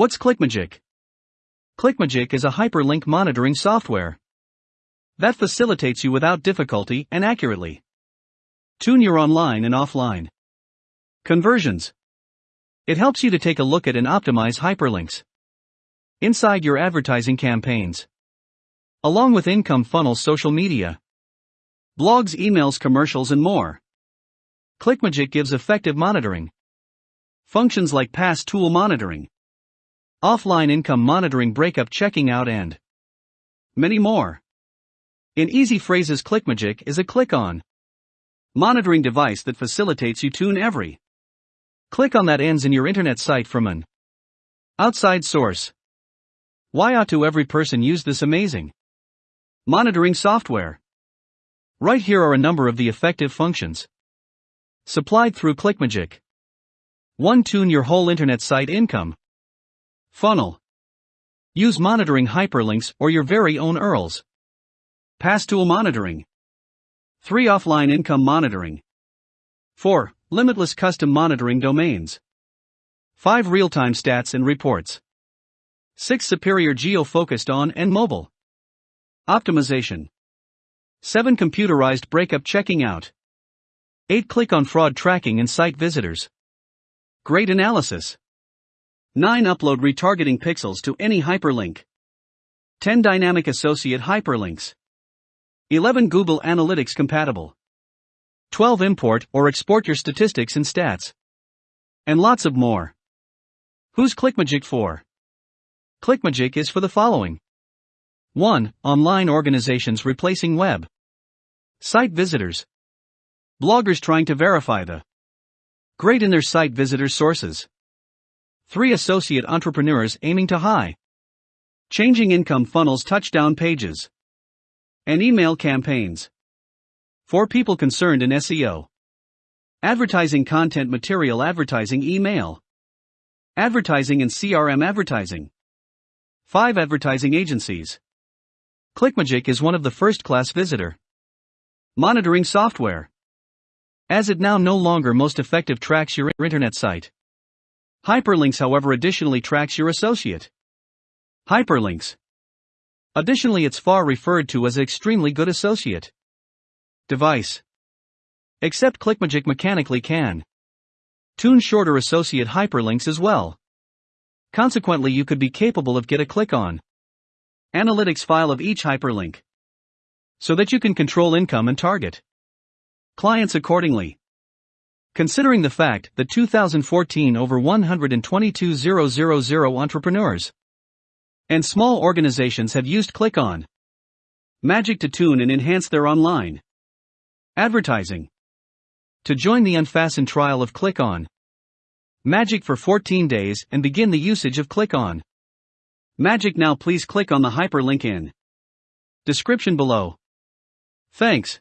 What's ClickMagick? ClickMagick is a hyperlink monitoring software that facilitates you without difficulty and accurately. Tune your online and offline conversions. It helps you to take a look at and optimize hyperlinks inside your advertising campaigns, along with income funnels, social media, blogs, emails, commercials, and more. ClickMagick gives effective monitoring functions like pass tool monitoring offline income monitoring, breakup checking out, and many more. In easy phrases, ClickMagick is a click on monitoring device that facilitates you tune every click on that ends in your internet site from an outside source. Why ought to every person use this amazing monitoring software? Right here are a number of the effective functions supplied through ClickMagick. 1. Tune your whole internet site income. Funnel. Use monitoring hyperlinks or your very own URLs. Pass tool monitoring. 3. Offline income monitoring. 4. Limitless custom monitoring domains. 5. Real time stats and reports. 6. Superior geo focused on and mobile. Optimization. 7. Computerized breakup checking out. 8. Click on fraud tracking and site visitors. Great analysis. 9. Upload retargeting pixels to any hyperlink. 10. Dynamic associate hyperlinks. 11. Google Analytics compatible. 12. Import or export your statistics and stats. And lots of more. Who's ClickMagick for? ClickMagick is for the following 1. Online organizations replacing web site visitors, bloggers trying to verify the great in their site visitors sources. 3 associate entrepreneurs aiming to high. Changing income funnels touchdown pages. And email campaigns. 4 people concerned in SEO. Advertising content material advertising email. Advertising and CRM advertising. 5 advertising agencies. ClickMagick is one of the first class visitor monitoring software. As it now no longer most effective tracks your internet site. Hyperlinks, however, additionally tracks your associate. Hyperlinks. Additionally, it's far referred to as extremely good associate device. Except ClickMagick mechanically can tune shorter associate hyperlinks as well. Consequently, you could be capable of get a click on analytics file of each hyperlink so that you can control income and target clients accordingly. Considering the fact that 2014 over 122,000 entrepreneurs and small organizations have used Click On Magic to tune and enhance their online advertising. To join the unfastened trial of Click On Magic for 14 days and begin the usage of Click On Magic now please click on the hyperlink in description below. Thanks.